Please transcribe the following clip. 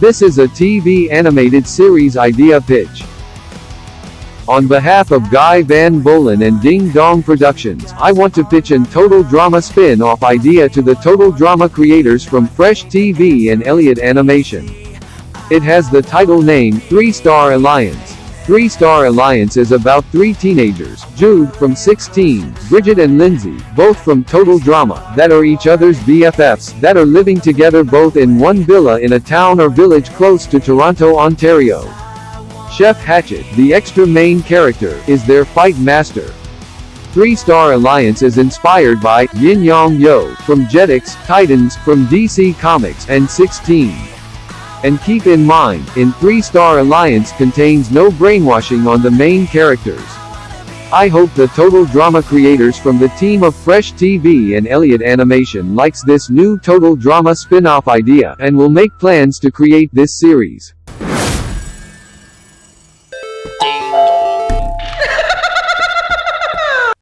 This is a TV animated series idea pitch. On behalf of Guy Van Bolen and Ding Dong Productions, I want to pitch an Total Drama spin-off idea to the Total Drama creators from Fresh TV and Elliott Animation. It has the title name, Three Star Alliance. Three Star Alliance is about three teenagers, Jude, from 6teen, Bridget and Lindsay, both from Total Drama, that are each other's BFFs, that are living together both in one villa in a town or village close to Toronto, Ontario. Chef Hatchet, the extra main character, is their fight master. Three Star Alliance is inspired by Yin Yang Yo from Jetix, Titans from DC Comics, and 6teen. And keep in mind, in Three Star Alliance contains no brainwashing on the main characters. I hope the Total Drama creators from the team of Fresh TV and Elliott Animation likes this new Total Drama spin-off idea and will make plans to create this series.